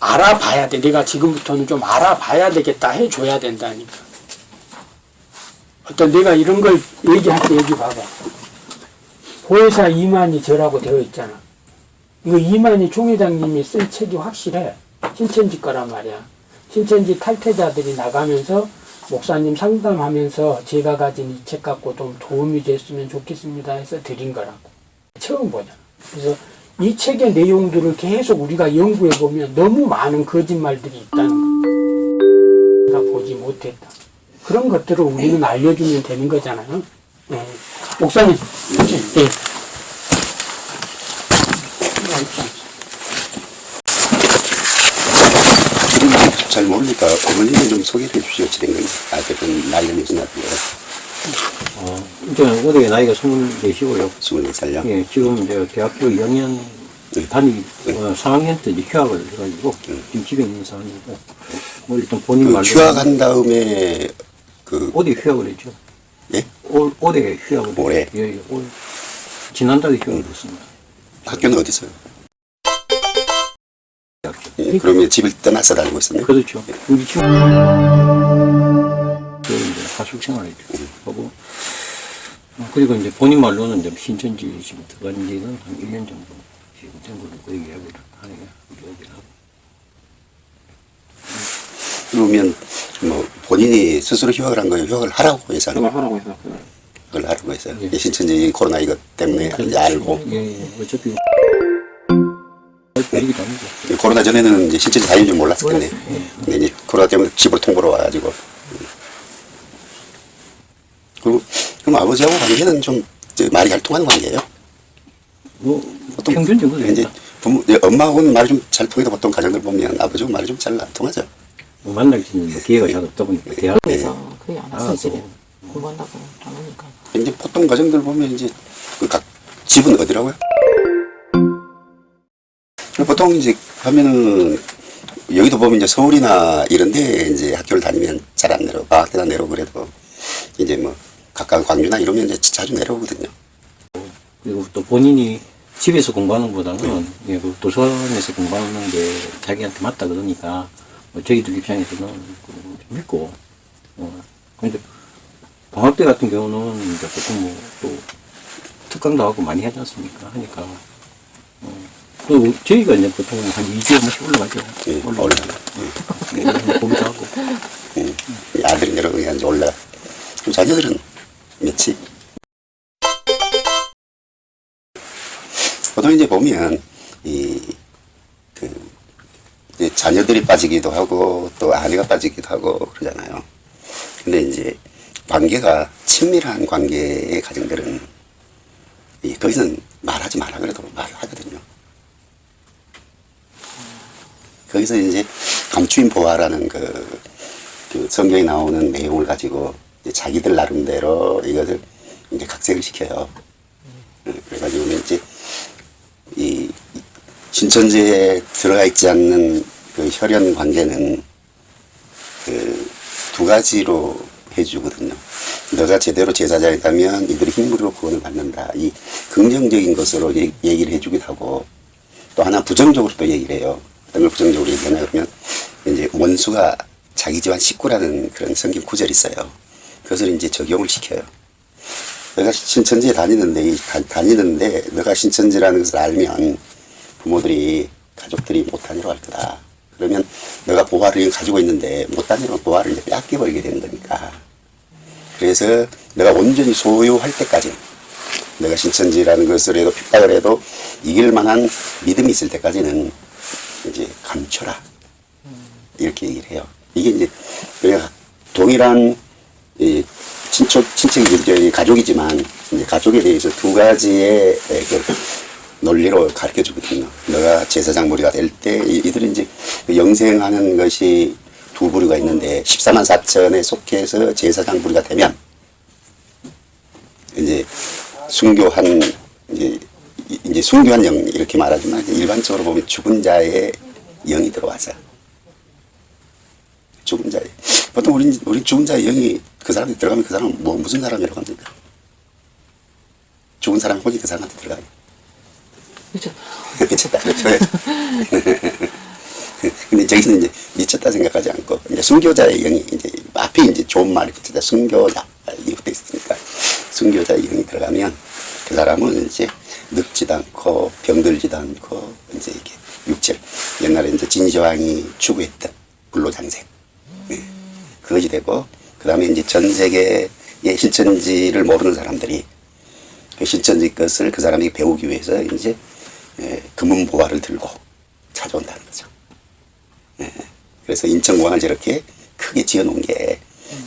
알아봐야 돼. 내가 지금부터는 좀 알아봐야 되겠다 해줘야 된다니까. 어떤 내가 이런 걸 얘기할 때 여기 봐봐. 보혜사 이만희 저라고 되어 있잖아. 이거 이만희 총회장님이 쓴 책이 확실해. 신천지 거란 말이야. 신천지 탈퇴자들이 나가면서 목사님 상담하면서 제가 가진 이 책 갖고 좀 도움이 됐으면 좋겠습니다 해서 드린 거라고. 처음 보잖아. 그래서 이 책의 내용들을 계속 우리가 연구해 보면 너무 많은 거짓말들이 있다는 거. 우리가 보지 못했다. 그런 것들을 우리는 알려주면 되는 거잖아요. 네. 목사님, 네. 잘 모르니까 어머님이 좀 소개를 해 주시오 어찌된 아 나이가 몇이나 돼요 어, 이제 올해 나이가 24시고요. 24살요 예, 지금 이제 대학교 2학년 네. 다니, 어, 4학년 때 이제 휴학을 해가지고, 지금 집에 있는 상황이고, 뭐 일단 본인 그 말로. 휴학한 다음에 그 올해 휴학을 했죠. 예? 올, 올해 휴학을. 올해? 예, 예, 올. 지난달에 휴학을 했습니다. 학교는 어디? 대학교. 예, 그러면 집을 떠나서 다니고 있었네요 그렇죠. 우리 지금, 그 이제 하숙 생활을 음. 하고, 어, 그리고 이제 본인 말로는 좀 신천지 지금 들어간 지는 한 1년 정도 지금 된 걸로 그 이야기를 하네요. 이야기를 하고. 그러면 뭐 본인이 스스로 휴학을 한 거예요 휴학을 하라고 해서 하는 거예요 하라고 해서. 그걸 하라고 해서 예. 예. 신천지 코로나 이것 때문에 이제 알고 예, 예. 어차피. 합니다. 코로나 전에는 이제 신천지 다닐 줄 몰랐었겠네 근데 이제 코로나 때문에 집으로 통보로 와가지고 그리고 그럼 아버지하고 관계는 좀 이제 말이 잘 통하는 관계예요 뭐, 보통 평균적으로. 이제 됩니다. 부모, 예, 엄마하고는 말이 좀 잘 통해도 보통 가정들 보면 아버지하고 말이 좀 잘 안 통하죠. 뭐 만날 수 있는 뭐 기회가 잘 없다 보니까 대학 그래서 그게 안 왔어요 아, 집에 또. 공부한다고 안 오니까 이제 보통 가정들 보면 이제 그 각 집은 어디라고요? 보통 이제 하면은 여기도 보면 이제 서울이나 이런데 이제 학교를 다니면 잘 안 내려 방학 때나 내려오고 그래도 이제 뭐 가까운 광주나 이러면 이제 자주 내려오거든요. 그리고 또 본인이 집에서 공부하는 것보다는 예, 그 도서관에서 공부하는 게 자기한테 맞다 그러니까 뭐 저희들 입장에서는 그 믿고 어, 근데 방학 때 같은 경우는 이제 보통 뭐또 특강도 하고 많이 하지 않습니까? 하니까 어, 또 저희가 이제 보통 한 2주에 한 번씩 올라가죠. 예, 올라가죠 예, 보기도 하고 음, 이 아들이 내려오면 이제 올라. 자녀들은 며칠? 보통 이제 보면 이그 자녀들이 빠지기도 하고 또 아내가 빠지기도 하고 그러잖아요. 근데 이제 관계가 친밀한 관계의 가정들은 이 거기서는 말하지 마라 그래도 말을 하거든요. 거기서 이제 감추인 보화라는 그, 그 성경에 나오는 내용을 가지고 자기들 나름대로 이것을 이제 각색을 시켜요. 어, 그래가지고 이제 이 신천지에 들어가 있지 않는 그 혈연 관계는 그 두 가지로 해주거든요. 너가 제대로 제자자이다면 이들이 힘으로 구원을 받는다. 이 긍정적인 것으로 얘- 얘기를 해주기도 하고 또 하나 부정적으로 또 얘기를 해요. 어떤 걸 부정적으로 얘기하냐 그러면 이제 원수가 자기 집안 식구라는 그런 성경 구절이 있어요. 그것을 이제 적용을 시켜요. 내가 신천지에 다니는데, 이 다, 다니는데, 너가 신천지라는 것을 알면 부모들이, 가족들이 못 다니러 갈 거다. 그러면 너가 보화를 가지고 있는데 못 다니면 보화를 이제 뺏겨버리게 되는 거니까. 그래서 내가 온전히 소유할 때까지 내가 신천지라는 것을 해도 핍박을 해도 이길 만한 믿음이 있을 때까지는 이제 감춰라. 이렇게 얘기를 해요. 이게 이제 동일한 이 친척 친척이 가족이지만 이제 가족에 대해서 두 가지의 그 논리로 가르쳐 주거든요. 너가 제사장 무리가 될 때 이들은 이제 그 영생하는 것이 두 부류가 있는데 14만 4천에 속해서 제사장 부류가 되면 이제 순교한 이제 이- 이제 순교한 영 이렇게 말하지만 일반적으로 보면 죽은 자의 영이 들어와서 죽은 자의 보통 우리 우리 죽은 자의 영이 그 사람이 들어가면 그 사람은 뭐 무슨 사람이라고 합니까? 죽은 사람 혼이 그 사람한테 들어가요. 그렇죠 미쳤다. 그렇죠. 근데 저기서는 이제 미쳤다 생각하지 않고 이제 순교자의 영이 이제 앞에 이제 좋은 말이 붙이다 순교자 붙어 있으니까 순교자의 영이 들어가면 그 사람은 이제 늙지도 않고 병들지도 않고 이제 이게 육체 옛날에 이제 진시황이 추구했던 불로장생 네. 그것이 되고 그 다음에 이제 전 세계의 신천지를 모르는 사람들이 그 신천지 것을 그 사람이 배우기 위해서 이제 예, 금은 보화를 들고 찾아온다는 거죠. 예, 그래서 인천공항을 저렇게 크게 지어놓은 게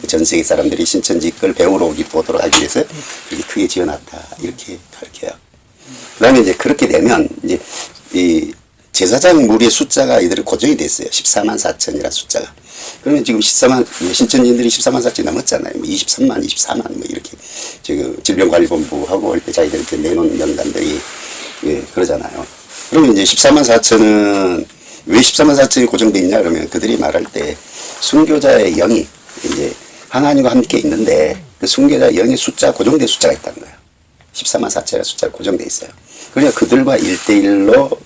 전 세계 사람들이 신천지 걸 배우러 오기 보도록 하기 위해서 이렇게 크게 지어놨다 이렇게 가르쳐요. 그다음에 이제 그렇게 되면 이제 이 제사장 무리의 숫자가 이들이 고정이 됐어요. 14만 4천이라는 숫자가. 그러면 지금 14만 신천지인들이 14만 4천 넘었잖아요. 뭐 23만, 24만 뭐 이렇게 지금 질병관리본부하고 올때 자기들 이렇게 내놓은 명단들이 예, 그러잖아요. 그러면 이제 14만 4천은 왜 14만 4천이 고정돼 있냐 그러면 그들이 말할 때 순교자의 영이 이제 하나님과 함께 있는데 그 순교자 영의 숫자 고정된 숫자가 있다는 거예요. 14만 4천의 숫자가 고정돼 있어요. 그러니까 그들과 1대1로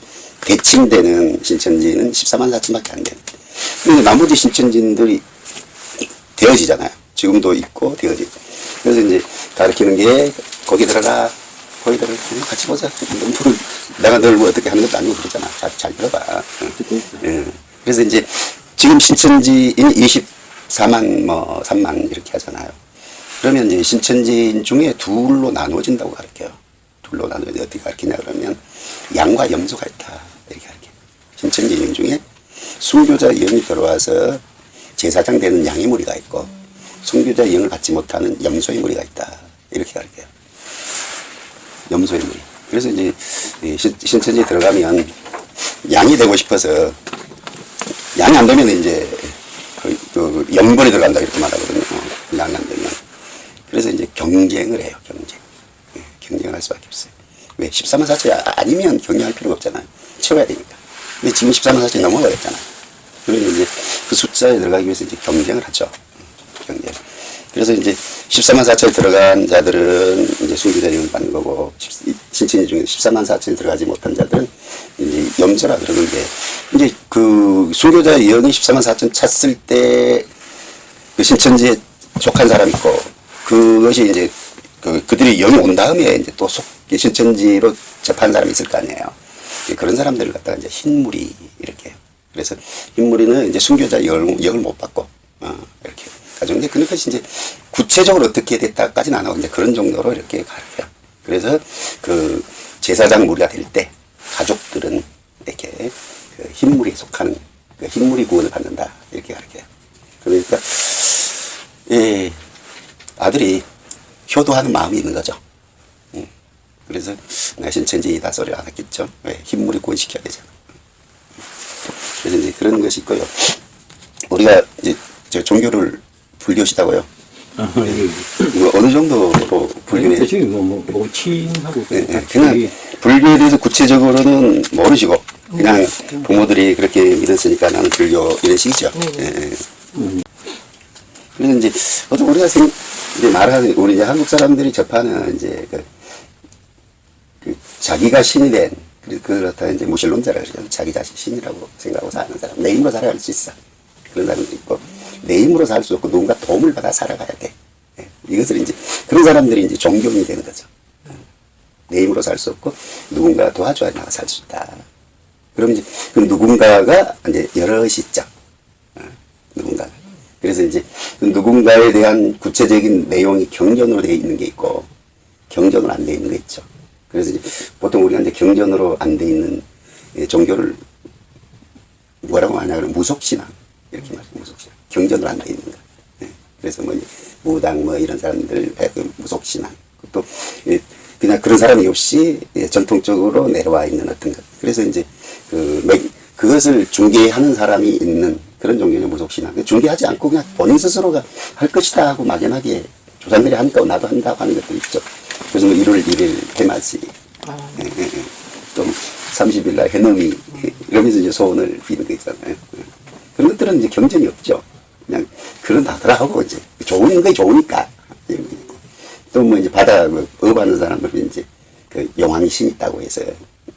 대칭되는 신천지는 14만 4천밖에 안돼 요. 근데 나머지 신천지인들이 되어지잖아요. 지금도 있고 되어지고. 그래서 이제 가르치는 게 거기 들어가 거기 들어가 같이 보자. 내가 널 뭐 어떻게 하는 것도 아니고 그러잖아. 잘, 잘 들어봐. 응. 예. 그래서 이제 지금 신천지인 24만 뭐 3만 이렇게 하잖아요. 그러면 이제 신천지인 중에 둘로 나누어진다고 가르쳐요. 둘로 나누어져 어떻게 가르치냐 그러면 양과 염소가 있다 이렇게 가르쳐요. 신천지인 중에 순교자 영이 들어와서 제사장 되는 양의 무리가 있고 순교자 영을 받지 못하는 염소의 무리가 있다 이렇게 가르쳐요. 염소의 무리. 그래서 이제 신천지에 들어가면 양이 되고 싶어서 양이 안 되면 이제 그, 그 영벌이 들어간다 이렇게 말하거든요. 양이 안 되면. 그래서 이제 경쟁을 해요. 경쟁. 예, 경쟁할 수밖에 없어요. 왜? 14만 4천 아니면 경쟁할 필요가 없잖아요. 채워야 되니까. 근데 지금 14만 4천이 넘어가겠잖아요. 그러면 이제 그 숫자에 들어가기 위해서 이제 경쟁을 하죠. 경쟁. 그래서 이제 14만 4천에 들어간 자들은 이제 순교자령을 받는 거고, 십- 신천지 중에 14만 4천에 들어가지 못한 자들은 이제 염소라 그러는데, 이제 그 순교자 영이 14만 4천 찼을 때, 그 신천지에 속한 사람 있고, 그것이 이제 그, 그들이 영이 온 다음에 이제 또 속, 신천지로 접한 사람이 있을 거 아니에요. 그런 사람들을 갖다가 이제 흰물이 이렇게. 그래서 흰물이는 이제 순교자 영을, 영을 못 받고, 어, 이렇게. 이제 그것이 이제 구체적으로 어떻게 됐다까지는 안 하고 이제 그런 정도로 이렇게 가르쳐요. 그래서 그 제사장 무리가 될 때 가족들은 이렇게 그 흰물에 속하는 그 흰물이 구원을 받는다. 이렇게 가르쳐요. 그러니까, 예, 아들이 효도하는 마음이 있는 거죠. 음. 그래서 내가 신천지이다 소리 안 했겠죠. 왜? 흰물이 구원시켜야 되잖아. 그래서 이제 그런 것이 있고요. 우리가 이제 저 종교를 불교시다고요. 아, 예. 이거 어느 정도로 불교에 대충 뭐, 뭐, 뭐, 친하고. 예, 예. 그냥 불교에 대해서 구체적으로는 모르시고 그냥 부모들이 그렇게 믿었으니까 나는 불교 이런 식이죠. 예, 예. 그래서 이제 어떤 우리가 생, 이제 말하는 우리 이제 한국 사람들이 접하는 이제 그, 그 자기가 신이 된 그렇다 이제 무신론자라 그러죠. 자기 자신 신이라고 생각하고 사는 사람 내 힘으로 살아갈 수 있어. 그런 사람도 있고 내 힘으로 살 수 없고 누군가 도움을 받아 살아가야 돼. 예. 이것을 이제 그런 사람들이 이제 종교인이 되는 거죠. 내 힘으로 살 수 없고 누군가 도와줘야 나가 살 수 있다. 그럼 이제 그 누군가가 이제 여럿이 있죠. 어, 누군가. 그래서 이제 그 누군가에 대한 구체적인 내용이 경전으로 되어 있는 게 있고 경전으로 안 되어 있는 게 있죠. 그래서 이제 보통 우리가 이제 경전으로 안 되어 있는 예, 종교를 뭐라고 하냐 그러면 무속신앙 이렇게 말해요. 무속신앙. 경전으로 안 되어 있는 거. 예. 그래서 뭐 무당 뭐 이런 사람들 그 무속신앙 또 예, 그냥 그런 사람이 없이 예, 전통적으로 내려와 있는 어떤 것. 그래서 이제 그 매- 그것을 중개하는 사람이 있는 그런 종교는 무속신앙. 그 중개하지 않고 그냥 본인 스스로가 할 것이다 하고 막연하게 조상들이 하니까 나도 한다고 하는 것도 있죠. 그래서 뭐 1월 1일 해맞이. 아, 예, 예, 예. 또 30일 날 해넘이. 예, 이러면서 이제 소원을 비는 거 있잖아요. 예. 그런 것들은 이제 경전이 없죠. 그냥 그런다더라 하고 이제. 좋은 게 좋으니까. 이런 게 있고 또뭐 이제 바다 뭐 업하는 사람들은 이제 그 용왕이 신 있다고 해서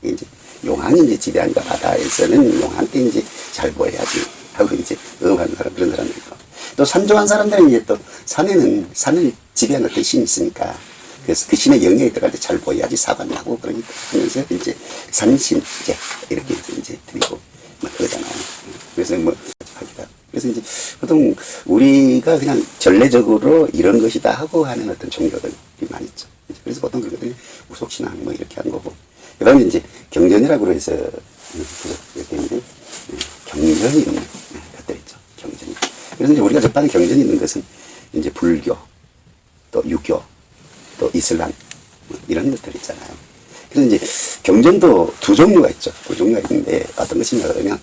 이제 용왕이 이제 지배하니까 바다에서는 용왕 때 이제 잘 보여야지 하고 이제 응하는 사람 그런 사람들 있고. 또 산조한 사람들은 이제 또 산에는 산을 지배하는 어떤 신이 있으니까 그래서 그 신의 영역에 들어갈 때 잘 보여야지 사관을 하고 그러니까 하면서 이제 산신 이제 이렇게 이제 드리고 막 그러잖아요. 그래서 뭐 하기다. 그래서 이제 보통 우리가 그냥 전례적으로 이런 것이다 하고 하는 어떤 종교들이 많이 있죠. 그래서 보통 그것들이 우속신앙 뭐 이렇게 하는 거고. 그 다음에 이제 경전이라고 해서 음, 이제 음, 경전이 있는 것들 있죠. 경전이. 그래서 이제 우리가 접하는 경전이 있는 것은 이제 불교, 또 유교, 또 이슬람 뭐 이런 것들 있잖아요. 그래서 이제 경전도 두 종류가 있죠. 두 종류가 있는데 어떤 것이냐 그러면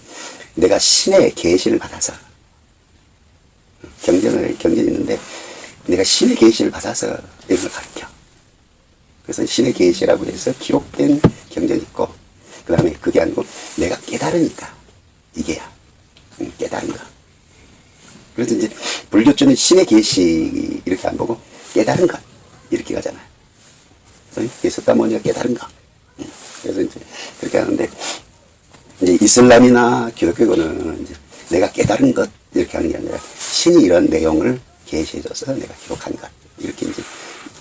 내가 신의 계시를 받아서 경전을 경전이 있는데 내가 신의 계시를 받아서 이런 걸 가르쳐. 그래서 신의 계시라고 해서 기록된 경전이 있고 그 다음에 그게 아니고 내가 깨달으니까 이게야 응, 깨달은 거. 그래서 이제 불교 쪽은 신의 계시 이렇게 안 보고 깨달은 것 이렇게 가잖아요. 그래서 예수다 뭐냐 깨달은 거. 응. 그래서 이제 그렇게 하는데 이제 이슬람이나 기독교는 이제 내가 깨달은 것 이렇게 하는 게 아니라 신이 이런 내용을 계시해줘서 내가 기록한 것 이렇게 이제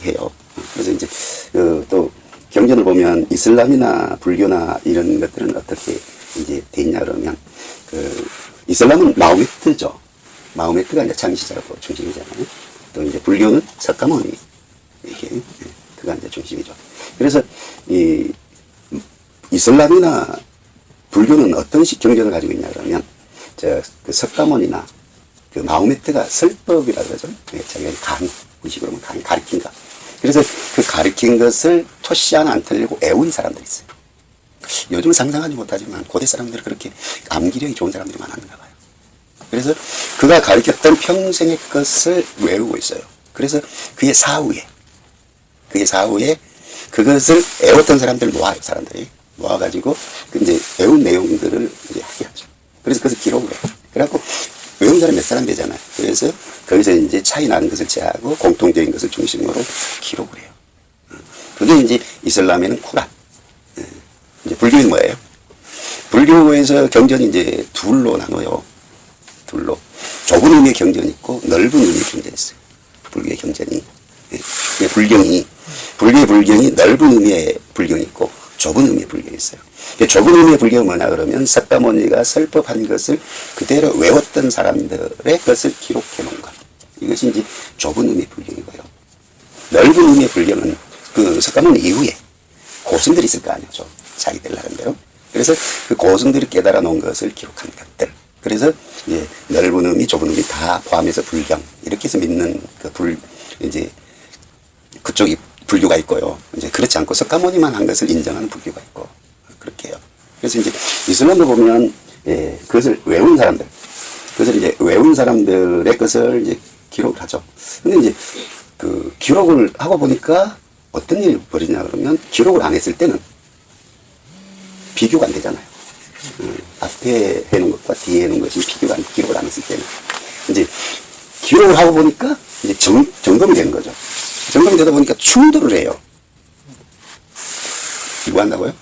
해요. 그래서 이제 그 또 경전을 보면 이슬람이나 불교나 이런 것들은 어떻게 이제 돼 있냐 그러면 그 이슬람은 마호메트죠. 마호메트가 이제 창시자고 중심이잖아요. 또 이제 불교는 석가모니 예, 그가 이제 중심이죠. 그래서 이 이슬람이나 불교는 어떤 식 경전을 가지고 있냐 그러면 저그 석가모니나 그 마호메트가 설법이라 그러죠. 예, 자기가 강의, 의식으로 보면 강의 가르친 것. 그래서 그 가르친 것을 토시 하나 안 틀리고 애운 사람들이 있어요. 요즘은 상상하지 못하지만 고대 사람들은 그렇게 암기력이 좋은 사람들이 많았는가 봐요. 그래서 그가 가르쳤던 평생의 것을 외우고 있어요. 그래서 그의 사후에, 그의 사후에 그것을 애웠던 사람들 모아요, 사람들이. 모아가지고, 그 이제 외운 내용들을 이제 하게 하죠. 그래서 그것을 기록을 해요. 그래갖고, 외운 사람 몇 사람 되잖아요. 그래서 거기서 이제 차이 나는 것을 제하고 공통적인 것을 중심으로 기록을 해요. 그게 이제 이슬람에는 쿠란. 예. 이제 불교는 뭐예요? 불교에서 경전이 이제 둘로 나눠요. 둘로. 좁은 의미의 경전이 있고 넓은 의미의 경전이 있어요. 불교의 경전이. 불경이. 불교의 불경이 넓은 의미의 불경이 있고 좁은 의미의 불경이 있어요. 좁은 의미의 불경은 뭐냐 그러면 석가모니가 설법한 것을 그대로 외웠던 사람들의 것을 기록해 놓은 것. 이것이 이제 좁은 의미의 불경이고요. 넓은 의미의 불경은 그 석가모니 이후에 고승들이 있을 거 아니죠. 자기들 나름대로. 그래서 그 고승들이 깨달아 놓은 것을 기록한 것들. 그래서 이제 넓은 의미, 좁은 의미 다 포함해서 불경. 이렇게 해서 믿는 그 불, 이제 그쪽이 불교가 있고요. 이제 그렇지 않고 석가모니만 한 것을 인정하는 불교가 있고 그렇게 해요. 그래서 이제 이슬람도 보면 예, 그것을 외운 사람들, 그것을 이제 외운 사람들의 것을 이제 기록을 하죠. 근데 이제 그 기록을 하고 보니까 어떤 일이 벌이냐 그러면 기록을 안 했을 때는 비교가 안 되잖아요. 음, 앞에 해놓은 것과 뒤에 해놓은 것이 비교가 안, 기록을 안 했을 때는 이제 기록을 하고 보니까 이제 점, 점검이 되는 거죠. 점검이 되다 보니까 충돌을 해요. 이거 한다고요?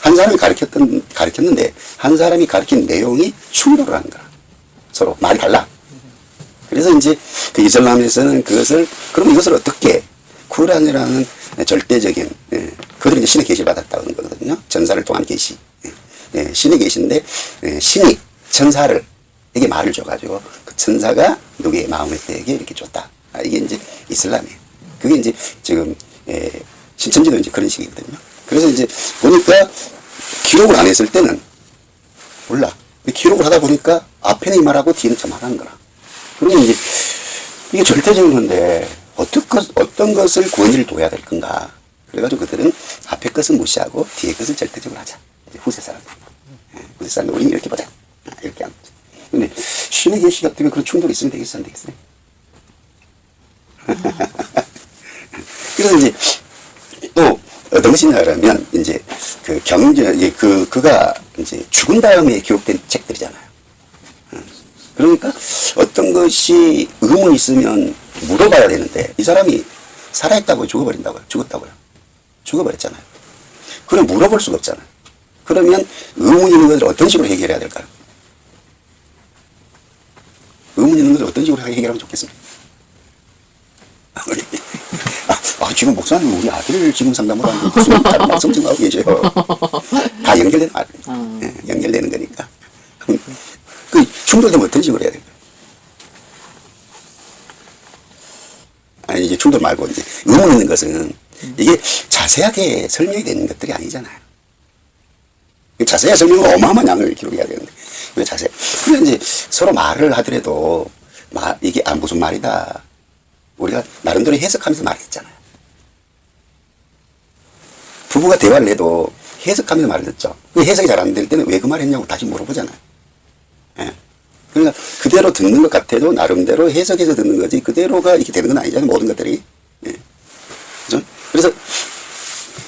한 사람이 가르쳤던, 가르쳤는데, 한 사람이 가르친 내용이 충돌을 하는 거야. 서로 말이 달라. 그래서 이제 그 이슬람에서는 그것을, 그럼 이것을 어떻게, 쿠란이라는 절대적인, 예, 그들이 이제 신의 계시를 받았다는 거거든요. 전사를 통한 계시. 예, 예, 신의 계시인데, 예, 신이 천사를, 에게 말을 줘가지고, 그 천사가 누구의 마음의 때에게 이렇게 줬다. 아, 이게 이제 이슬람이에요. 그게 이제 지금, 예, 신천지도 이제 그런 식이거든요. 그래서 이제 보니까 기록을 안 했을 때는 몰라. 기록을 하다 보니까 앞에는 이 말하고 뒤에는 저 말하는 거라. 그러면 이제 이게 절대적인 건데 어떤 것, 어떤 것을 권위를 둬야 될 건가. 그래가지고 그들은 앞에 것은 무시하고 뒤에 것을 절대적으로 하자. 이제 후세 사람들. 예, 후세 사람들 우리는 이렇게 보자. 아, 이렇게 하는 거죠. 근데 신의 계시 같으면 그런 충돌이 있으면 되겠어 안 되겠어요? 그래서 이제 또 어떤 것이냐 그러면 이제 그 경전 그 그가 이제 죽은 다음에 기록된 책들이잖아요. 음. 그러니까 어떤 것이 의문이 있으면 물어봐야 되는데 이 사람이 살아있다고 죽어버린다고요. 죽었다고요. 죽어버렸잖아요. 그럼 물어볼 수가 없잖아요. 그러면 의문이 있는 것을 어떤 식으로 해결해야 될까요? 의문 있는 것을 어떤 식으로 해결하면 좋겠습니까? 아, 아, 지금 목사님 우리 아들 지금 상담을 하는데 무슨 다른 말씀 좀 하고 계셔요. 다 연결되는 말, 어. 예, 연결되는 거니까. 그럼 그 충돌되면 어떤 식으로 해야 될까요? 아니 이제 충돌 말고 이제 의문 있는 것은 이게 자세하게 설명이 되는 것들이 아니잖아요. 자세하게 설명은 어마어마한 양을 기록해야 되는데 왜 자세? 그래 이제 서로 말을 하더라도 말 이게 아 무슨 말이다. 우리가 나름대로 해석하면서 말했잖아요. 부부가 대화를 해도 해석하면서 말을 듣죠. 그 해석이 잘 안 될 때는 왜 그 말 했냐고 다시 물어보잖아요. 예. 그러니까 그대로 듣는 것 같아도 나름대로 해석해서 듣는 거지 그대로가 이렇게 되는 건 아니잖아요. 모든 것들이. 예. 그죠? 그래서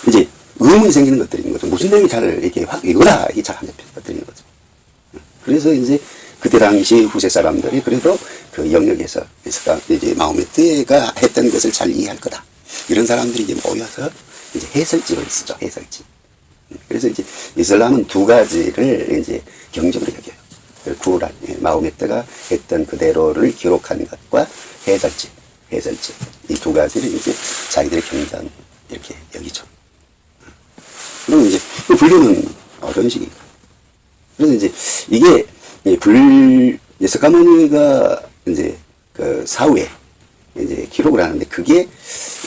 이제 의문이 생기는 있는 거죠. 무슨 내용이 잘 이렇게 확 이거라 이게 잘 안 잡히는 있는 거죠. 그래서 이제 그때 당시 후세 사람들이 그래도 그 영역에서 그래서 이제 마음의 뜻가 했던 것을 잘 이해할 거다. 이런 사람들이 이제 모여서 이제 해설집을 쓰죠. 해설집. 그래서 이제 이슬람은 두 가지를 이제 경적으로 여겨요. 그 구란, 예, 마음의 뜻가 했던 그대로를 기록한 것과 해설집, 해설집. 이 두 가지를 이제 자기들의 경전 이렇게 여기죠. 그럼 이제 그 불교는 어떤 식인가? 그래서 이제 이게 이 불, 이제 석가모니가 이제 그 사후에 이제 기록을 하는데 그게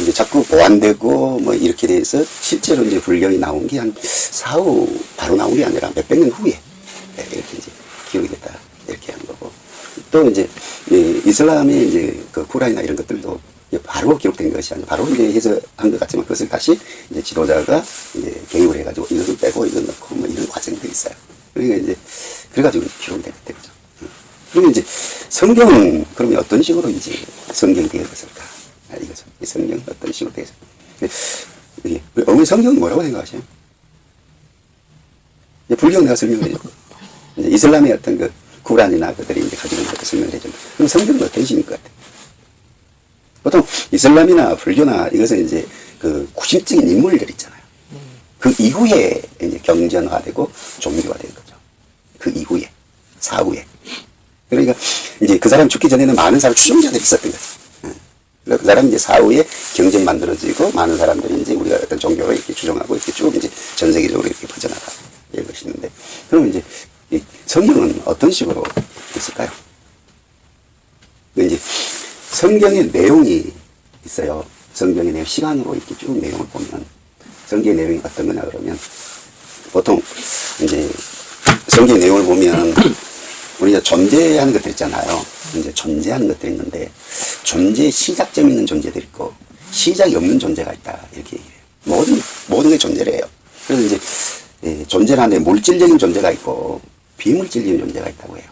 이제 자꾸 보완되고 뭐 이렇게 돼서 실제로 이제 불경이 나온 게 한 사후 바로 나온 게 아니라 몇백 년 후에 이렇게 이제 기록이 됐다. 이렇게 한 거고. 또 이제 이 이슬람의 이제 그 쿠란이나 이런 것들도 바로 기록된 것이 아니라 바로 이제 해석한 것 같지만 그것을 다시 이제 지도자가 이제 개입을 해가지고 이것을 빼고 이걸 넣고 뭐 이런 과정들이 있어요. 그러니까 이제 그래가지고 기록이 되는 거죠. 그러면 이제 성경은 그러면 어떤 식으로 이제 성경이 되었을까? 아, 이거죠. 이 성경은 어떤 식으로 되었을까? 이게 어머니 성경은 뭐라고 생각하세요? 불경 내가 이제 이슬람의 어떤 그 구란이나 그들이 이제 가지고 있는 것도 설명을 해줬고, 그럼 성경은 어떤 식인 것 같아요? 보통 이슬람이나 불교나 이것은 이제 그 구심적인 인물들 있잖아요. 그 이후에 이제 경전화되고 종교화된 거죠. 그 이후에, 사후에. 그러니까 이제 그 사람 죽기 전에는 많은 사람 추종자들이 있었던 거죠. 그 사람 이제 사후에 경전이 만들어지고 많은 사람들이 이제 우리가 어떤 종교를 이렇게 추종하고 이렇게 쭉 이제 전 세계적으로 이렇게 퍼져나가 이런 것이 있는데 그럼 이제 이 성경은 어떤 식으로 있을까요? 그 이제 성경의 내용이 있어요. 성경의 내용 시간으로 이렇게 쭉 내용을 보면 성경의 내용이 어떤 거냐 그러면 보통 이제 성경의 내용을 보면 우리가 존재하는 것들 있잖아요. 이제 존재하는 것들이 있는데 존재의 시작점 있는 존재들이 있고 시작이 없는 존재가 있다 이렇게 얘기해요. 모든 모든 게 존재래요. 그래서 이제 예, 존재라는데 물질적인 존재가 있고 비물질적인 존재가 있다고 해요.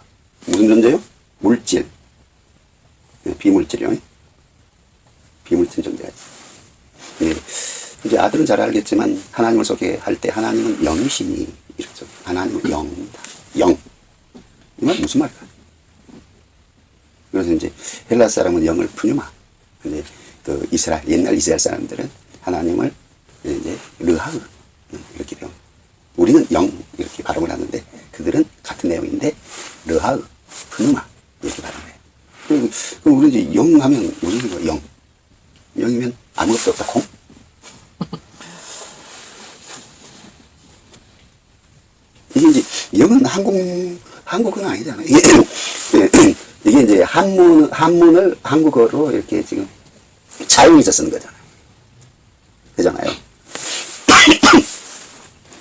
무슨 존재요? 물질. 예, 비물질이요. 비물질 존재가 있어요. 예. 이제 아들은 잘 알겠지만 하나님을 소개할 때 하나님은 영이시니 이렇죠. 하나님은 영이다. 영. 이 말 무슨 말일까? 그래서 이제 헬라 사람은 영을 푸뉴마. 근데 그 이스라엘 옛날 이스라엘 사람들은 하나님을 이제 르하으 이렇게 배웁니다. 우리는 영 이렇게 발음을 하는데 그들은 같은 내용인데 르하으 푸뉴마 이렇게 발음해요. 그리고 그럼 우리 이제 영 하면 거 영? 영이면 아무것도 없다 콩? 이게 이제 영은 한국 한국어는 아니잖아요. 이게, 이게 이제 한문 한문을 한국어로 이렇게 지금 차용해서 쓰는 거잖아요. 그잖아요.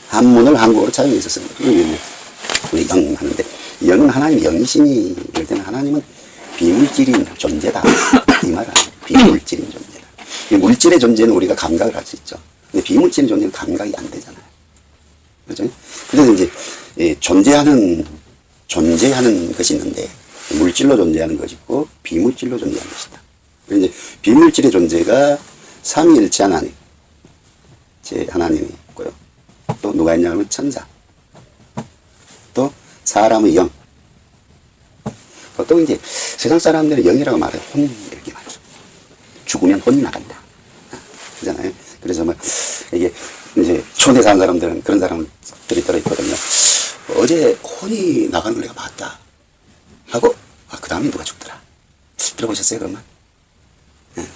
한문을 한국어로 차용해서 쓰는 거죠. 이게 우리 영 하는데 영은 하나님 영이시니 이럴 때는 하나님은 비물질인 존재다 이 말은 비물질인 존재다. 이 물질의 존재는 우리가 감각을 할 수 있죠. 근데 비물질의 존재는 감각이 안 되잖아요. 그죠? 그래서 이제 이 존재하는 존재하는 것이 있는데 물질로 존재하는 것이 있고 비물질로 존재하는 것이다. 이제 비물질의 존재가 삼위일체 하나님, 제 하나님이 있고요. 또 누가 있냐면 천사, 또 사람의 영. 보통 이제 세상 사람들은 영이라고 말해 혼 이렇게 말해요. 죽으면 혼이 나간다. 그잖아요. 그래서 뭐 이게 이제 사는 사람들은 그런 사람들이 들어있거든요. 어제 혼이 나가는 걸 내가 봤다. 하고, 아, 그 다음에 누가 죽더라. 들어보셨어요, 그러면? 예.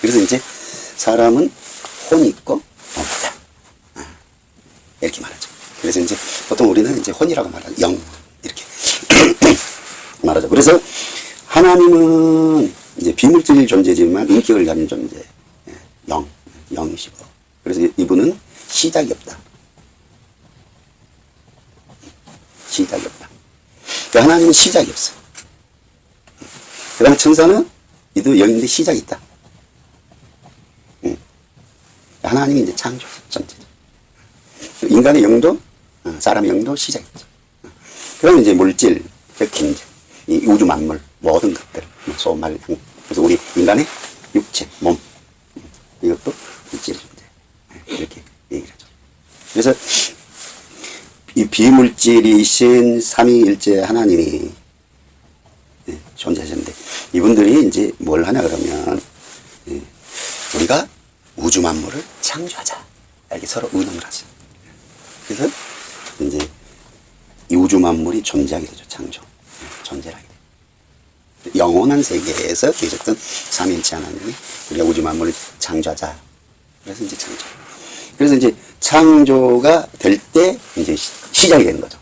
그래서 이제 사람은 혼이 있고 있다. 예. 이렇게 말하죠. 그래서 이제 보통 우리는 이제 혼이라고 말하죠. 영. 이렇게 말하죠. 그래서 하나님은 이제 비물질 존재지만 인격을 가진 존재. 예. 영. 영이시고. 그래서 이분은 시작이 없다. 시작이 없다. 그 하나님은 시작이 없어. 그 다음에 천사는 이도 영인데 시작이 있다. 응. 하나님이 이제 창조, 전체죠. 인간의 영도, 어, 사람의 영도 시작이 있죠. 그러면 이제 물질, 격힌, 이 우주 만물, 모든 것들, 뭐 소, 말, 양. 그래서 우리 인간의 육체, 몸, 이것도 물질 존재. 이렇게 얘기를 하죠. 그래서 이 비물질이신 삼위일체 하나님이 예, 존재하셨는데 이분들이 이제 뭘 하냐 그러면 예, 우리가 우주 만물을 창조하자 이렇게 서로 의논을 하죠. 그래서 이제 이 우주 만물이 존재하게 되죠. 창조 예, 존재하게. 영원한 세계에서 계셨던 삼위일체 하나님이 우리가 우주 만물을 창조하자. 그래서 이제 창조. 그래서 이제 창조가 될 때 이제 시- 시작이 되는 거죠.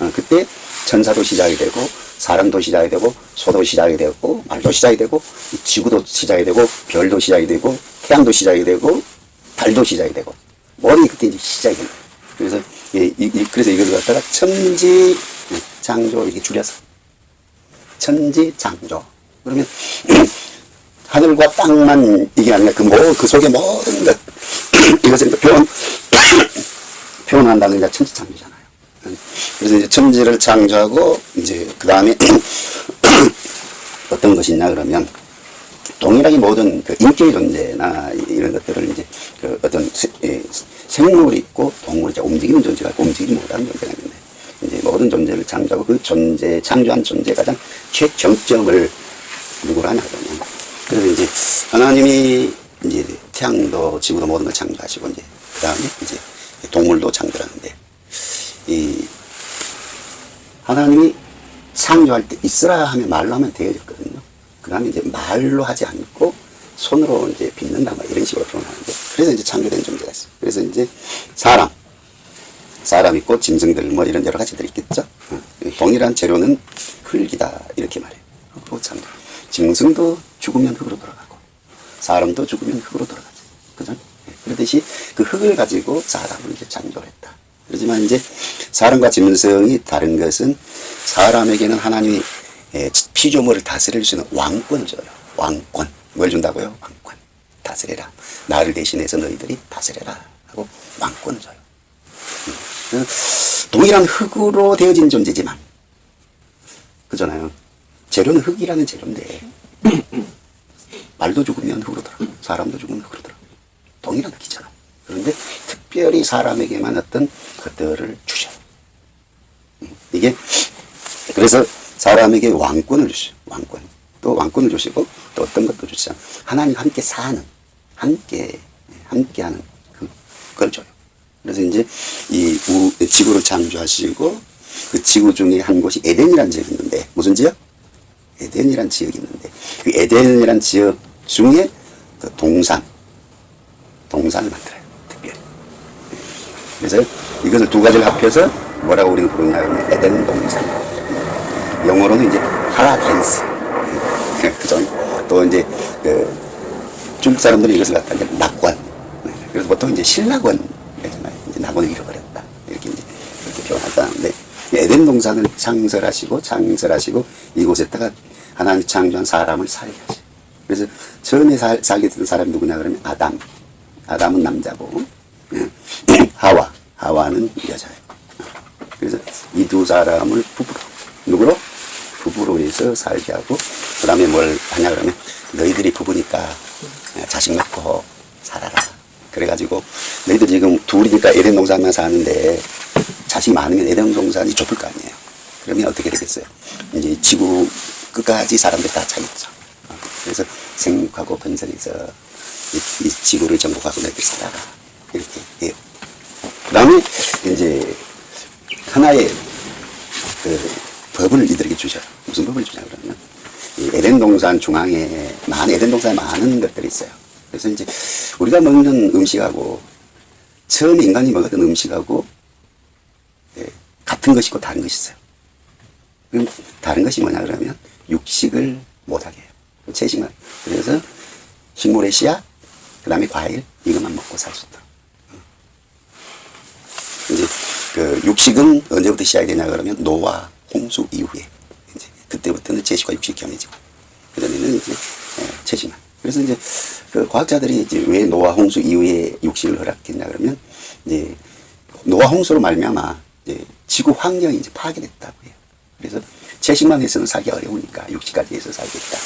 어, 그때 천사도 시작이 되고 사람도 시작이 되고 소도 시작이 되고 말도 시작이 되고 이 지구도 시작이 되고 별도 시작이 되고 태양도 시작이 되고 달도 시작이 되고 모든 게 그때 이제 시작이 거예요. 그래서 이, 이- 이- 그래서 이걸 갖다가 천지 창조 이렇게 줄여서 천지 창조 그러면 하늘과 땅만 이게 아니라 그, 모, 그 속에 모든 것 이것을 또 표현 표현한다는 게 천지창조잖아요. 그래서 이제 천지를 창조하고 이제 그 다음에 어떤 것이냐 그러면 동일하게 모든 그 인격의 존재나 이런 것들을 이제 그 어떤 세- 예, 생물이 있고 동물이 움직이는 존재가 있고 움직이지 못하는 존재가 있는데 이제 모든 존재를 창조하고 그 존재 창조한 존재 가장 최정점을 누구로 하냐 그러면 그래서 이제 하나님이 이제 태양도 지구도 모든 걸 창조하시고 이제 그 다음에 이제 동물도 창조하는데 이 하나님이 창조할 때 있으라 하면 말로 하면 되어졌거든요. 그 다음에 이제 말로 하지 않고 손으로 이제 빚는다 뭐 이런 식으로 표현하는데 그래서 이제 창조된 존재가 있어요. 그래서 이제 사람 사람 있고 짐승들 뭐 이런 여러 가지들이 있겠죠. 어, 동일한 재료는 흙이다 이렇게 말해요. 창조. 짐승도 죽으면 흙으로 돌아가고 사람도 죽으면 흙으로 돌아가죠. 그죠? 예, 그러듯이 그 흙을 가지고 사람을 이제 창조를 했다. 그렇지만 이제 사람과 짐승이 다른 것은 사람에게는 하나님이 예, 피조물을 다스릴 수 있는 왕권을 줘요. 왕권. 뭘 준다고요? 왕권. 다스려라. 나를 대신해서 너희들이 다스려라. 하고 왕권을 줘요. 그 동일한 흙으로 되어진 존재지만 그잖아요. 재료는 흙이라는 재료인데 말도 죽으면 흙으로 돌아가 사람도 죽으면 흙으로 동일한 흙이잖아. 그런데 특별히 사람에게만 어떤 것들을 주셔. 음, 이게 그래서 사람에게 왕권을 주시죠. 왕권. 또 왕권을 주시고 또 어떤 것도 주시죠. 하나님 함께 사는 함께 함께하는 그- 그걸 줘요. 그래서 이제 이 우- 지구를 창조하시고 그 지구 중에 한 곳이 에덴이라는 지역이 있는데 무슨 지역? 에덴이라는 지역이 있는데 그 에덴이라는 지역 중에 그 동산 동산을 만들어요. 특별히. 그래서 이것을 두 가지를 합해서 뭐라고 우리는 부르냐 하면 에덴 동산. 영어로는 이제. 그죠? 또 이제 그 중국 사람들이 이것을 갖다 이제. 네. 그래서 보통 이제 신낙원. 이제 낙원을 잃어버렸다. 이렇게 이제 그렇게 표현하다는데 에덴 동산을 창설하시고 창설하시고 이곳에다가 하나님이 창조한 사람을 살게 하죠. 그래서 처음에 살, 살게 된 사람이 누구냐 그러면 아담. 아담은 남자고 예. 하와. 하와는 여자예요. 그래서 이 두 사람을 부부로 누구로? 부부로 해서 살게 하고 그 다음에 뭘 하냐 그러면 너희들이 부부니까 자식 낳고 살아라. 그래가지고 너희들 지금 둘이니까 에덴 동산만 사는데 자식이 많으면 에덴 동산이 좁을 거 아니에요. 그러면 어떻게 되겠어요? 이제 지구 끝까지 사람들 다 차겠죠. 어, 그래서 생육하고 번성해서 이, 이 지구를 정복하고 너희들 살아라. 이렇게 해요. 그 다음에 이제 하나의 그 법을 이들에게 주셔요. 무슨 법을 주냐 그러면 이 에덴 동산 중앙에 많은 에덴 동산에 많은 것들이 있어요. 그래서 이제 우리가 먹는 음식하고 처음에 인간이 먹었던 음식하고 예, 같은 것이고 다른 것이 있어요. 그럼 다른 것이 뭐냐 그러면 육식을 못하게 해요. 채식만. 그래서 식물의 씨앗, 그 다음에 과일, 이것만 먹고 살 수 있도록. 이제 그 육식은 언제부터 시작이 되냐 그러면 노아, 홍수 이후에 이제 그때부터는 채식과 육식이 겸해지고 그 전에는 이제 예, 채식만. 그래서 이제 그 과학자들이 이제 왜 노아, 홍수 이후에 육식을 허락했냐 그러면 이제 노아, 홍수로 말미암아 이제 지구 환경이 이제 파괴됐다고 해요. 그래서 채식만 해서는 살기 어려우니까 육식까지 해서 살겠다.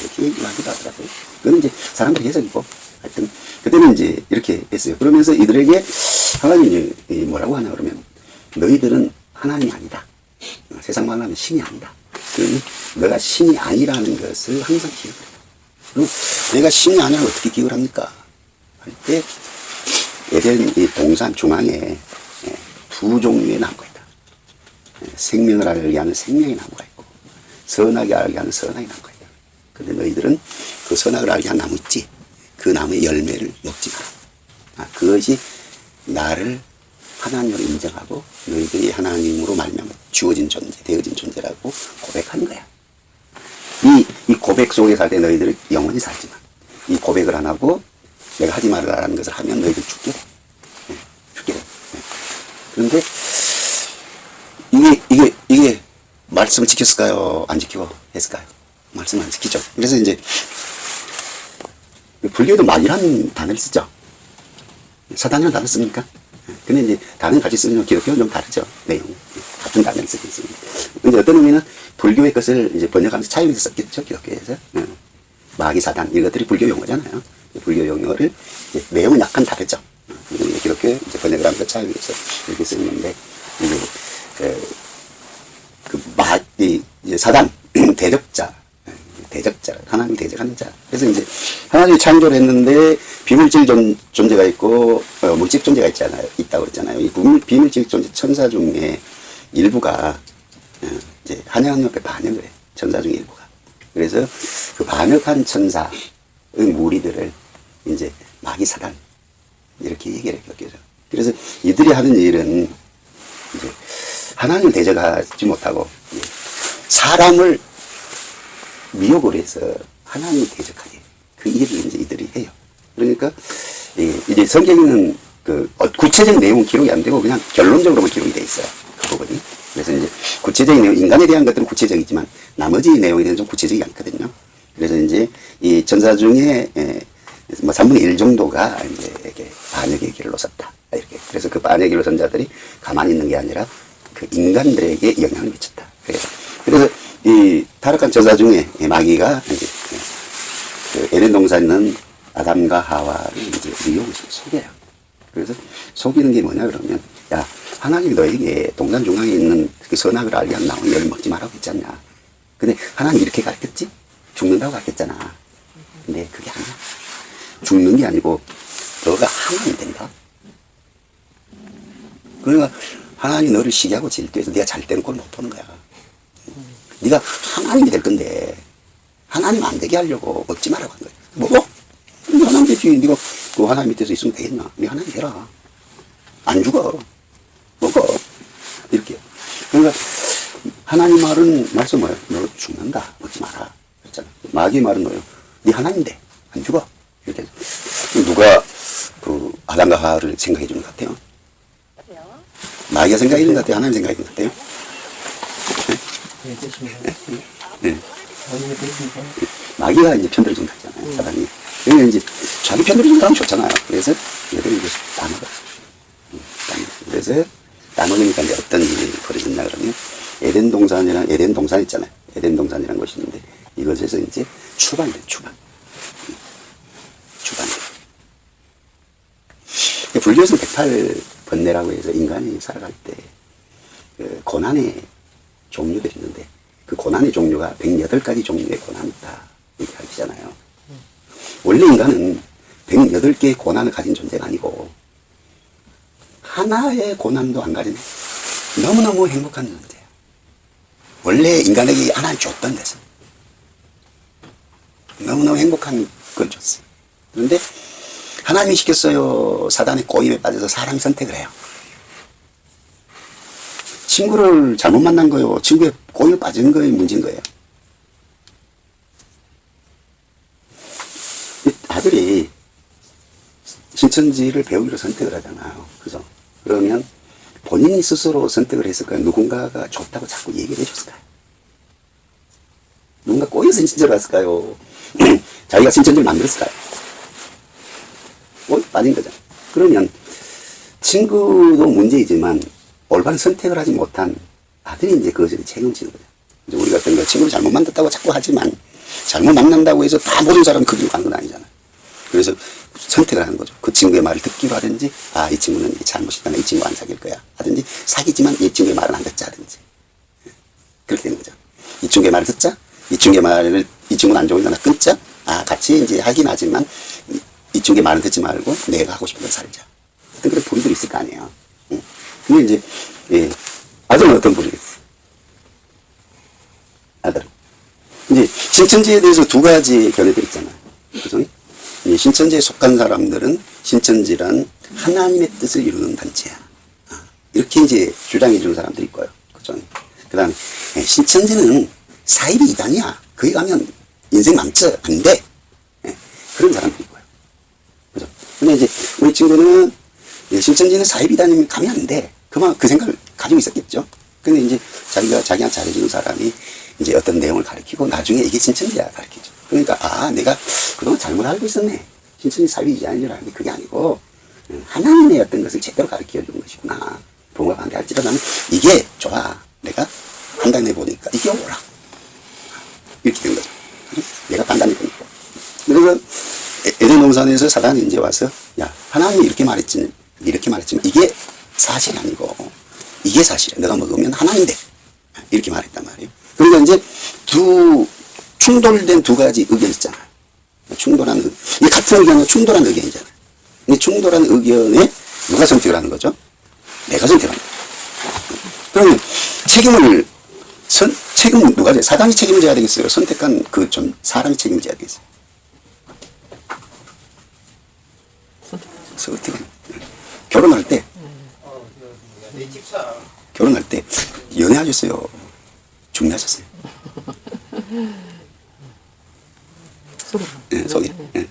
이렇게 얘기를 하기도 하더라고요. 그건 이제 사람들의 해석이고 하여튼 그때는 이제 이렇게 했어요. 그러면서 이들에게 하나님이 이 뭐라고 하냐 그러면 너희들은 하나님이 아니다. 어, 세상 말로 하면 신이 아니다. 너가 신이 아니라는 것을 항상 기억을 해요. 그럼 내가 신이 아니라면 어떻게 기억을 합니까? 할 때 에덴 이 동산 중앙에 예, 두 종류의 나무가 있다. 예, 생명을 알게 하는 생명의 나무가 있고 선하게 알게 하는 선악의 나무가 있다. 근데 너희들은 그 선악을 알게 하는 나무 있지? 그 나무의 열매를 먹지 마라. 아, 그것이 나를 하나님으로 인정하고 너희들이 하나님으로 말미암아 주어진 존재, 되어진 존재라고 고백하는 거야. 이, 이 고백 속에 살 때 너희들은 영원히 살지만 이 고백을 안 하고 내가 하지 말라라는 것을 하면 너희들 죽게 돼. 예, 죽게 돼. 예. 그런데 이게 이게 이게 말씀을 지켰을까요? 안 지키고 했을까요? 말씀 안 지키죠. 그래서 이제 불교도 말이라는 단어를 쓰죠. 사단이라는 단어 씁니까? 예. 근데 이제 다른 같이 쓰는 기독교는 좀 다르죠. 내용. 같은 단어를 쓰고 있습니다. 근데 어떤 의미는 불교의 것을 이제 번역하면서 차이를 썼겠죠. 기독교에서. 예. 마귀 사단 이것들이 불교 용어잖아요. 불교 용어를 내용은 약간 다르죠. 어, 이제 기독교 이제 번역을 하면서 차이를 해서 이렇게 쓰는데 이제 그, 그 마, 이, 이제 사단, 대적자, 하나님 대적하는 자. 그래서 이제 하나님이 창조를 했는데 비물질 존, 존재가 있고 어, 물질 존재가 있잖아요. 있다고 그랬잖아요. 이 비물, 비물질 존재 천사 중에 일부가 어, 이제 하나님 옆에 반역을 해. 천사 중에 일부가. 그래서 그 반역한 천사의 무리들을 이제 마귀 사단 이렇게 얘기를 해요. 그래서 이들이 하는 일은 이제 하나님을 대적하지 못하고 예, 사람을 미혹을 해서 하나님을 대적하게 그 일을 이제 이들이 해요. 그러니까 예, 이제 성경에는 그 어, 구체적인 내용은 기록이 안 되고 그냥 결론적으로만 기록이 돼 있어요. 그 부분이. 그래서 이제 구체적인 내용, 인간에 대한 것들은 구체적이지만 나머지 내용에 대해서는 좀 구체적이 않거든요. 그래서 이제 이 전사 중에 예, 뭐 3분의 1 정도가 이제 이렇게 반역의 길로 섰다. 이렇게. 그래서 그 반역의 길로 선 자들이 가만히 있는 게 아니라 그 인간들에게 영향을 미쳤다. 그래서, 그래서 이 타락한 전사 중에 이 마귀가 이제 그 에덴 동산에 있는 아담과 하와를 이제 미혹을 속여요. 그래서 속이는 게 뭐냐 그러면 야 하나님이 너에게 동산 중앙에 있는 그 선악을 알게 한 나무 열을 먹지 말라고 했잖냐. 근데 하나님 이렇게 가르쳤지? 죽는다고 가르쳤잖아. 근데 그게 아니야. 죽는 게 아니고 너가 하나님 된다. 그러니까 하나님 너를 시기하고 질투해서 네가 잘 되는 걸못 보는 거야. 네가 하나님이 될 건데 하나님 안 되게 하려고 먹지 말라고 한 거야. 먹어. 네 하나님 되지. 네가 그 하나님 밑에서 있으면 되겠나? 네 하나님 되라. 안 죽어. 먹어. 이렇게. 그러니까 하나님 말은 말씀 뭐예요? 너 죽는다. 먹지 마라. 그랬잖아. 마귀 말은 뭐예요? 네 하나님 돼. 안 죽어. 이렇게. 누가 그 아담과 하와를 생각해 주는 것 같아요? 마귀가 생각해 주는 것 같아요? 하나님 생각해 주는 것 같아요? 네. 마귀가 이제 편들어준 거잖아요, 사단이. 그러면 이제 자기 편들어준 사람 좋잖아요. 그래서 얘들이 이제 다 먹어. 음, 다 먹어. 그래서 다 먹으니까 이제 어떤 일이 벌어졌냐 그러면 에덴 동산이랑 에덴 동산 있잖아요. 에덴 동산이라는 것이 있는데 이것에서 이제 추방이 돼, 추방. 음, 추방. 불교에서 108번뇌라고 해서 인간이 살아갈 때, 그 고난의 종류들이 있는데, 그 고난의 종류가 108가지 종류의 고난이 있다. 이렇게 가르치잖아요. 원래 인간은 108개의 고난을 가진 존재가 아니고, 하나의 고난도 안 가진 너무너무 행복한 존재예요. 원래 인간에게 하나님 줬던 데서. 너무너무 행복한 걸 줬어요. 그런데 하나님이 시켰어요. 사단의 꼬임에 빠져서 사람이 선택을 해요. 친구를 잘못 만난 거요. 친구의 꼬임에 빠진 거의 문제인 거예요. 이 아들이 신천지를 배우기로 선택을 하잖아요. 그죠? 그러면 본인이 스스로 선택을 했을까요? 누군가가 좋다고 자꾸 얘기를 해줬을까요? 누군가 꼬여서 신천지를 갔을까요? 자기가 신천지를 만들었을까요? 꼬여 빠진 거죠. 그러면 친구도 문제이지만 올바른 선택을 하지 못한 아들이 이제 그것을 책임지는 거죠. 이제 우리가 어떤 거 친구를 잘못 만났다고 자꾸 하지만 잘못 만난다고 해서 다 모든 사람이 그 길로 가는 건 아니잖아요. 그래서 선택을 하는 거죠. 그 친구의 말을 듣기로 하든지, 아, 이 친구는 잘못이다. 나이 친구 안 사귈 거야. 하든지, 사귀지만 이 친구의 말을 안 듣자. 하든지. 그렇게 되는 거죠. 이 친구의 말을 듣자. 이 친구의 말을, 이 친구는 안 좋으니까 나 끊자. 아, 같이 이제 하긴 하지만, 이, 이 친구의 말은 듣지 말고 내가 하고 싶은 걸 살자. 어떤 그런 부류들이 있을 거 아니에요. 응. 근데 이제, 예. 아들은 어떤 부류겠어요? 아들은. 이제 신천지에 대해서 두 가지 견해들이 있잖아요. 그죠? 이 신천지에 속한 사람들은 신천지란 하나님의 뜻을 이루는 단체야. 아, 이렇게 이제 주장해 주는 사람들이 있고요. 그죠? 그 다음에 신천지는 사이비 이단이야. 거기 가면 인생 망쳐. 안 돼. 예, 그런 사람들이 있고요. 그죠? 근데 이제 우리 친구는 예, 신천지는 사이비 이단이면 가면 안 돼. 그만 그 생각을 가지고 있었겠죠. 근데 이제 자기가 자기한테 잘해주는 사람이 이제 어떤 내용을 가르치고 나중에 이게 신천지야 가르치죠. 그러니까 아 내가 그동안 잘못 알고 있었네. 신천지 사위이지 아닌 줄 알았는데 그게 아니고 음, 하나님의 어떤 것을 제대로 가르쳐 준 것이구나. 부모가 반대할지라도 나는 이게 좋아. 내가 판단해 보니까 이게 옳아. 이렇게 된 거죠. 내가 판단해 보니까. 그래서 에- 에덴 동산에서 사단이 이제 와서 야 하나님이 이렇게 말했지 이렇게 말했지만 이게 사실이 아니고 이게 사실이야. 내가 먹으면 하나님 돼. 이렇게 말했단 말이에요. 그러니까 이제 두 충돌된 두 가지 의견이 있잖아요. 충돌한 의- 이 같은 의견은 충돌한 의견이잖아요. 이 충돌한 의견에 누가 선택을 하는 거죠? 내가 선택하는 거죠. 그러면 책임을 선, 책임은 누가 져요? 사단이 책임을 져야 되겠어요? 선택한 그 좀 사람이 책임을 져야 되겠어요? 어떻게 결혼할 때 결혼할 때 연애하셨어요? 중매하셨어요? 예, 소개. 예.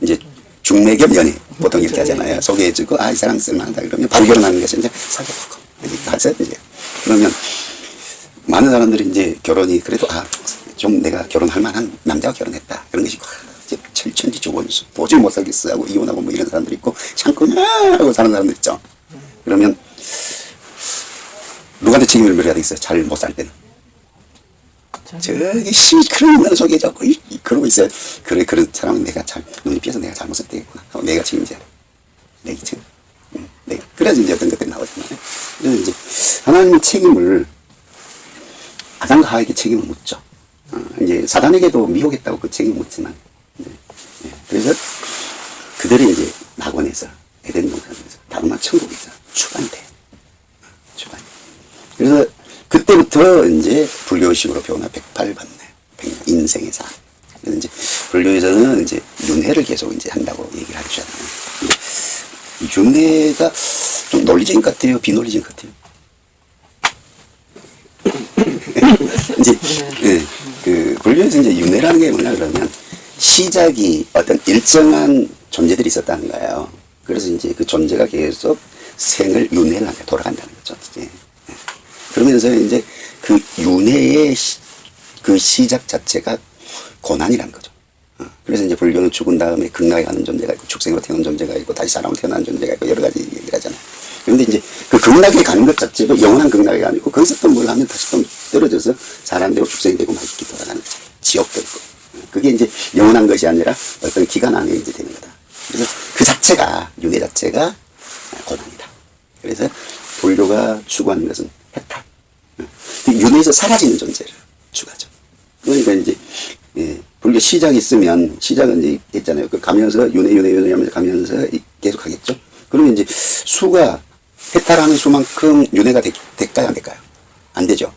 이제 중매 겸 연애 보통 이렇게 하잖아요. 소개해주고 아이 사람 쓸만하다 그러면 바로 결혼하는 것이 이제 사귀어보고 이렇게 이제 그러면 많은 사람들이 이제 결혼이 그래도 아 좀 내가 결혼할 만한 남자와 결혼했다 그런 것이 철천지 조건수 도저히 못 살겠어 하고 이혼하고 뭐 이런 사람들 있고 참고 아 하고 사는 사람들 있죠. 그러면 누구한테 책임을 물어야 되겠어요? 잘 못 살 때는. 저기 씨 그런 면 속에 자꾸 이- 이- 그러고 있어요. 그래 그런 사람은 내가 잘 눈이 피해서 내가 잘못을 때겠구나. 하고 내가 책임져야 돼. 내가 책임. 응, 내가 그래야지 이제 어떤 것들이 나오잖아요. 그래서 이제 하나님의 책임을 아담과 하에게 책임을 묻죠. 어, 이제 사단에게도 미혹했다고 그 책임을 묻지만 이제, 예, 그래서 그들이 이제 낙원에서 에덴 동산에서 다루마 천국에서 추방이 돼. 그래서 그때부터 이제 불교식으로 배우나 108번뇌, 인생의 삶. 그래서 이제 불교에서는 이제 윤회를 계속 이제 한다고 얘기를 하잖아요. 윤회가 좀 논리적인 것 같아요, 비논리적인 것 같아요. 이제 예, 그 불교에서 이제 윤회라는 게 뭐냐 그러면 시작이 어떤 일정한 존재들이 있었다는 거예요. 그래서 이제 그 존재가 계속 생을 윤회를 하게 돌아간다는 거죠. 예. 그러면서 이제 그 윤회의 시, 그 시작 자체가 고난이라는 거죠. 어, 그래서 이제 불교는 죽은 다음에 극락에 가는 존재가 있고 축생으로 태어난 존재가 있고 다시 사람으로 태어나는 존재가 있고 여러 가지 얘기를 하잖아요. 그런데 이제 그 극락에 가는 것 자체도 영원한 극락이 아니고 거기서 또 뭘 하면 다시 또 떨어져서 사람대로 축생이 되고 막 이렇게 돌아가는 거죠. 지옥도 있고. 어, 그게 이제 영원한 것이 아니라 어떤 기간 안에 이제 되는 거다. 그래서 그 자체가 윤회 자체가 고난이다. 그래서 불교가 추구하는 것은 윤회에서 사라지는 존재를 추구하죠. 그러니까 이제 예, 불교 시작이 있으면 시작은 이제 있잖아요. 그 가면서 윤회 윤회 윤회 하면서 가면서 이- 계속 하겠죠. 그러면 이제 수가 해탈하는 수만큼 윤회가 되, 될까요 안 될까요? 안 되죠.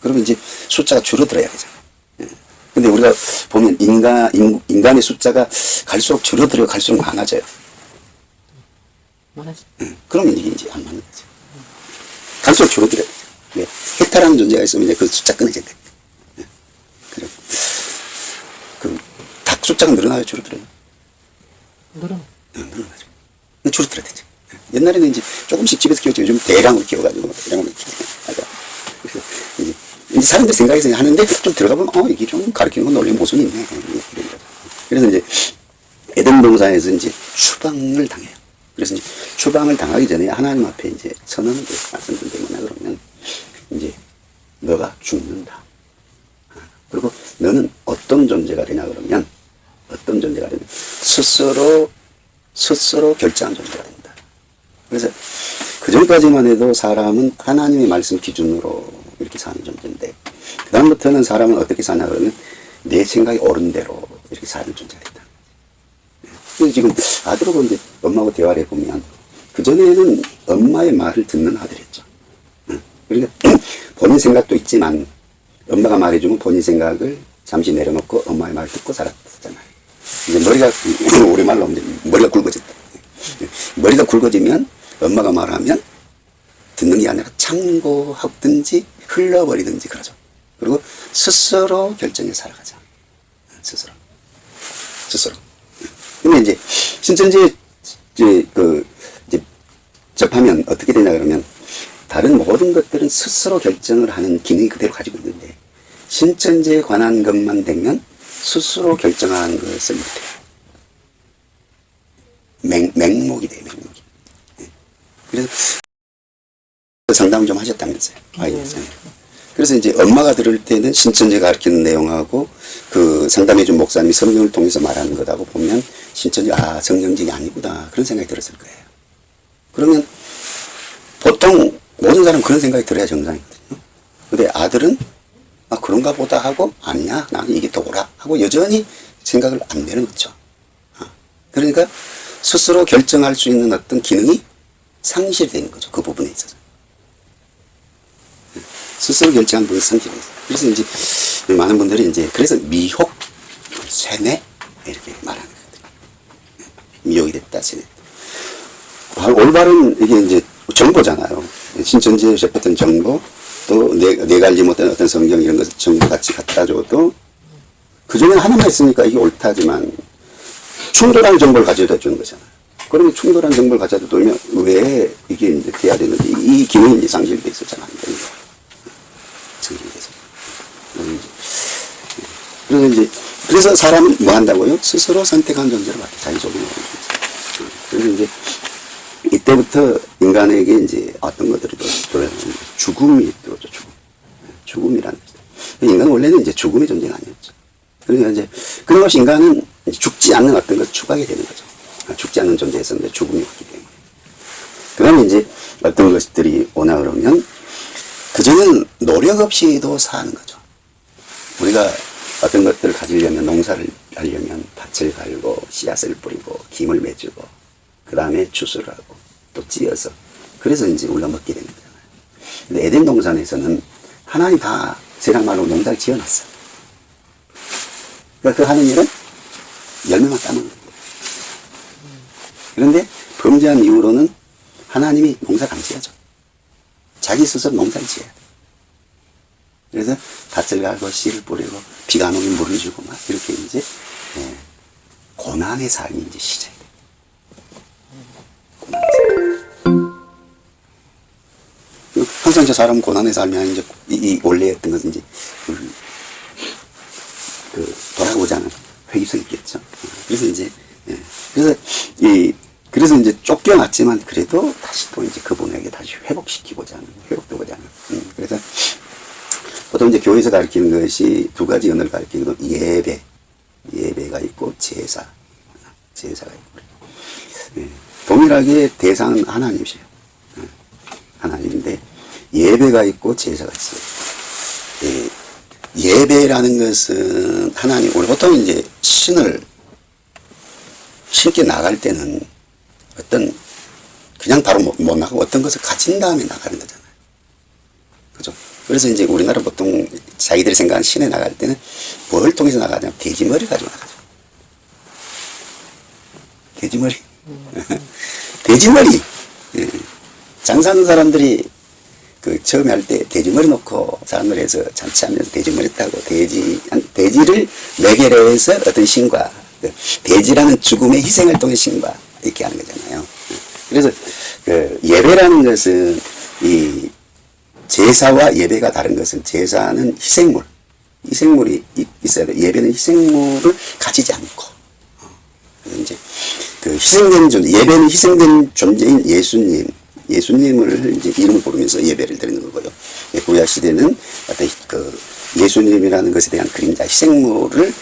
그러면 이제 숫자가 줄어들어야 되잖아요. 예. 근데 우리가 보면 인간, 인, 인간의 숫자가 갈수록 줄어들어 갈수록 많아져요. 많아지. 응. 그러면 이게 이제 안 맞는 거죠. 갈수록 줄어들어요. 네. 헥타라는 존재가 있으면 이제 그 숫자 끊어져야 돼. 네. 그래. 그, 닭 숫자가 늘어나요, 줄어들어요? 늘어. 응, 늘어나죠. 줄어들어야 되죠. 네. 옛날에는 이제 조금씩 집에서 키웠죠. 요즘 대량으로 키워가지고, 대량으로 키워가지고. 그래서 이제, 이제 사람들 생각에서 하는데 좀 들어가 보면, 어, 이게 좀 가르치는 건 논리 모순이 있네. 이런 거죠. 그래서 이제, 에덴 동산에서 이제 추방을 당해요. 그래서 이제 추방을 당하기 전에 하나님 앞에 이제 선언을 뭐냐 그러면, 이제, 너가 죽는다. 그리고 너는 어떤 존재가 되냐 그러면 어떤 존재가 되냐 스스로 스스로 결정한 존재가 된다. 그래서 그 전까지만 해도 사람은 하나님의 말씀 기준으로 이렇게 사는 존재인데 그 다음부터는 사람은 어떻게 사냐 그러면 내 생각이 옳은 대로 이렇게 사는 존재가 된다. 그래서 지금 아들하고 이제 엄마하고 대화를 해보면 그전에는 엄마의 말을 듣는 아들이었죠. 응. 그러니까 본인 생각도 있지만 엄마가 말해주면 본인 생각을 잠시 내려놓고 엄마의 말을 듣고 살았잖아요. 이제 머리가, 우리말로 하면 머리가 굵어졌다. 머리가 굵어지면 엄마가 말하면 듣는 게 아니라 참고하든지 흘러버리든지 그러죠. 그리고 스스로 결정해 살아가자. 스스로. 스스로. 근데 이제 신천지 이제 그 이제 접하면 어떻게 되냐 그러면 다른 모든 것들은 스스로 결정을 하는 기능이 그대로 가지고 있는데 신천지에 관한 것만 되면 스스로 결정하는 것을 못해요. 맹, 맹목이 돼요, 맹목이. 예. 그래서 상담을 좀 하셨다면서요. 아이에서. 그래서 이제 엄마가 들을 때는 신천지가 가르치는 내용하고 그 상담해준 목사님이 성경을 통해서 말하는 것하고 보면 신천지, 아, 성경적이 아니구나. 그런 생각이 들었을 거예요. 그러면 보통 모든 사람 그런 생각이 들어야 정상이거든요. 근데 아들은 아 그런가 보다 하고 아니야 나는 이게 더 옳아 하고 여전히 생각을 안 내려놓죠. 아, 그러니까 스스로 결정할 수 있는 어떤 기능이 상실되는 거죠. 그 부분에 있어서. 스스로 결정한 부분이 상실돼요. 그래서 이제 많은 분들이 이제 그래서 미혹, 세뇌 이렇게 말하는 거거든요. 미혹이 됐다, 세뇌. 올바른 이게 이제 정보잖아요. 신천지에 접했던 정보, 또 내, 내가 알지 못한 어떤 성경 이런 것을 정보 같이 갖다 줘도 그 중에 하나만 있으니까 이게 옳다지만 충돌하는 정보를 가져다 주는 거잖아요. 그러면 충돌한 정보를 가져다 두면 왜 이게 이제 돼야 되는지 이 기능이 이제 상실돼 있었잖아요. 상실돼서. 그래서 이제, 그래서 이제 그래서 사람은 뭐 한다고요? 스스로 선택한 존재로 같아 자기적으로. 그래서 이제 이때부터 인간에게 이제 어떤 것들이 들어오면 죽음이 들어오죠, 죽음. 죽음이라는 거죠. 인간은 원래는 이제 죽음의 존재가 아니었죠. 그러니까 이제, 그런 것이 인간은 이제 죽지 않는 어떤 것을 추구하게 되는 거죠. 죽지 않는 존재였었는데 죽음이 왔기 때문에. 그 다음에 이제 어떤 것들이 오나 그러면, 그전에는 노력 없이도 사는 거죠. 우리가 어떤 것들을 가지려면 농사를 하려면 밭을 갈고 씨앗을 뿌리고 김을 맺고 그 다음에 추수를 하고 또 찌어서 그래서 이제 우리가 먹게 되는 거잖아요. 근데 에덴 동산에서는 하나님 다 세상 말로 농사를 지어놨어. 그러니까 그 하는 일은 열매만 따먹는 거예요. 그런데 범죄한 이후로는 하나님이 농사를 안 지어줘. 자기 스스로 농사를 지어야 돼. 그래서 밭을 갈고 씨를 뿌리고 비가 안 오면 물을 주고 막 이렇게 이제 예, 고난의 삶이 이제. 그 항상 저 사람 삶이 아닌 이제 이, 이 원래 했던 것은 이제 그, 그 돌아보지 않은 회의성이 있겠죠. 그래서 이제 예, 그래서 이 그래서 이제 쫓겨났지만 그래도 다시 또 이제 그분에게 다시 회복시키고자 하는 회복되고자 하는. 음, 그래서 보통 이제 교회에서 가르치는 것이 두 가지 언어를 가르치거든 예배 예배가 있고 제사 제사가 있고. 예, 동일하게 대상은 하나님이세요 예, 하나님인데 예배가 있고 제사가 있어요 예, 예배라는 것은 하나님 우리 보통 이제 신을 신께 나갈 때는 어떤 그냥 바로 못, 못 나가고 어떤 것을 가진 다음에 나가는 거잖아요. 그죠? 그래서 이제 우리나라 보통 자기들이 생각하는 시내 나갈 때는 뭘 통해서 나가냐 돼지머리 가지고 나가죠. 돼지머리. 돼지머리. 예. 장사하는 사람들이 그 처음에 할 때 돼지머리 놓고 사람들 해서 잔치하면서 돼지머리 따고 돼지 돼지를 매개로 해서 어떤 신과 그 돼지라는 죽음의 희생을 통해 신과 이렇게 하는 거잖아요. 그래서 그 예배라는 것은 이 제사와 예배가 다른 것은 제사는 희생물, 희생물이 이- 있어야 돼. 예배는 희생물을 가지지 않고 이제 그 희생된 존재, 예배는 희생된 존재인 예수님, 예수님을 이제 이름을 부르면서 예배를 드리는 거고요. 예, 구약 시대는 어떤 그 예수님이라는 것에 대한 그림자, 희생물을